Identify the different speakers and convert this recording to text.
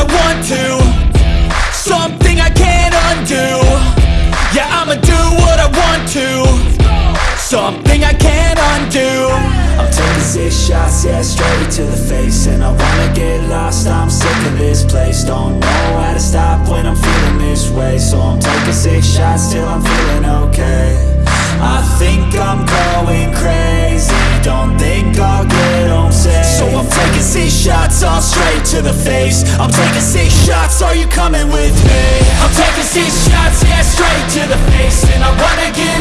Speaker 1: I want to. Something I can't undo. Yeah, I'ma do what I want to. Something I can't undo.
Speaker 2: I'm taking six shots, yeah, straight to the face. And I wanna get lost, I'm sick of this place. Don't know how to stop when I'm feeling this way. So I'm taking six shots till I'm feeling okay. I think I'm going crazy. Don't think I'll get home safe
Speaker 1: I'm taking six shots all straight to the face I'm taking six shots, are you coming with me? I'm taking six shots, yeah, straight to the face And I wanna get